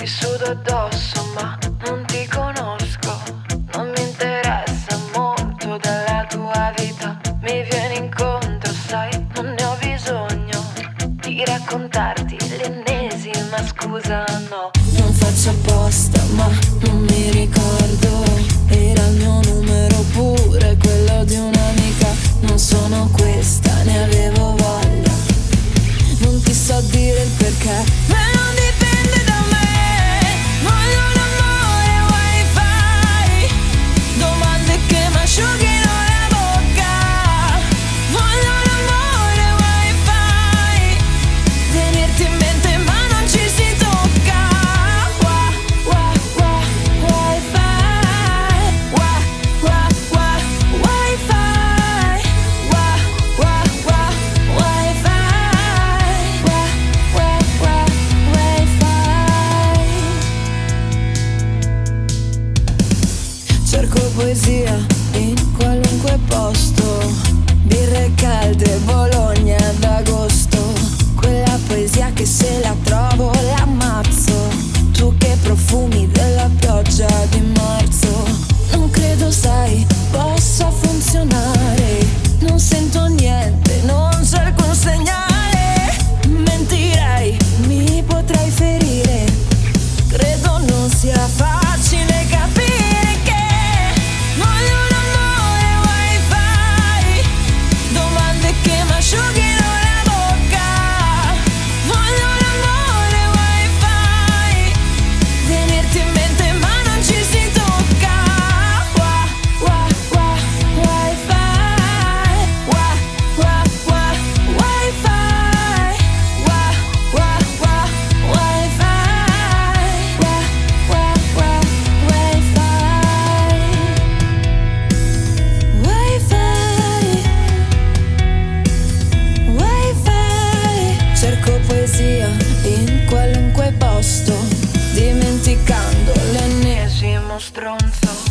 ti sudo addosso ma non ti conosco, non mi interessa molto della tua vita, mi vieni incontro sai, non ne ho bisogno di raccontarti l'ennesima scusa no, non faccio apposta ma non mi ricordo, poesia in qualunque posto, birre calde, Bologna d'agosto, quella poesia che se la trovo l'ammazzo, tu che profumi della pioggia di marzo, non credo sai possa funzionare, non sento niente, non c'è alcun segnale, mentirei, mi potrei ferire, credo non sia facile. los tronzos.